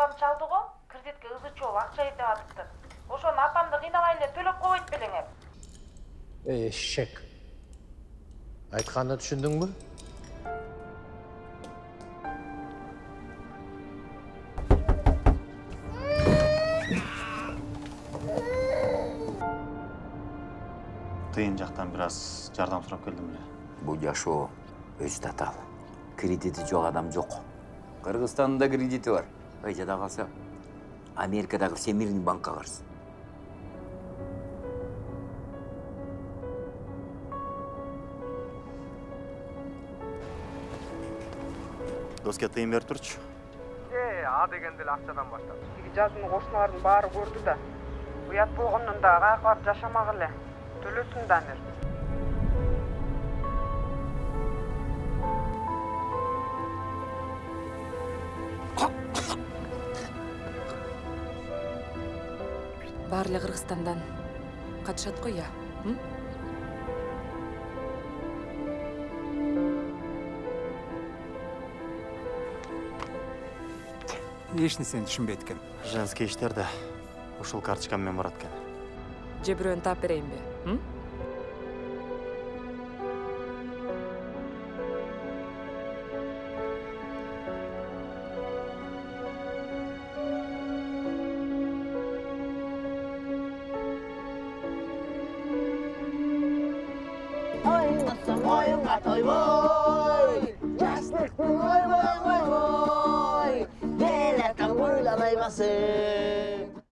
апам чалды го кредитке ызы чооп акча эдеп атыптыр ошону апамды кыйнабай эле төлөп койбойт белең эп эшек айтқанды түсіндің бе тыйын жактан бир аз жардам сурап келдим эле Бұл жашоо өз татал. Кредити жоқ адам жоқ. Кыргызстанда да кредити бар. й жада калса америкадагы всемирный банкка карсы доске тыйын берип турчу. Э, а дегенде эле акчадан баштап. Тиги жазыны кошуналардын баары көрдү да. Уят болгондон дагы каяка барып жашамак эле. Төлөсүн да амир эле кыргызстандан катышат го иә? Эч нерсени түшүнбөйт экен женский иштер да ушул карточка менен барат экен. Же бирөөнү таап берейинби のすごい馬といぼーい Just like the boy, boy, boy, boy ゲレタウルダメいま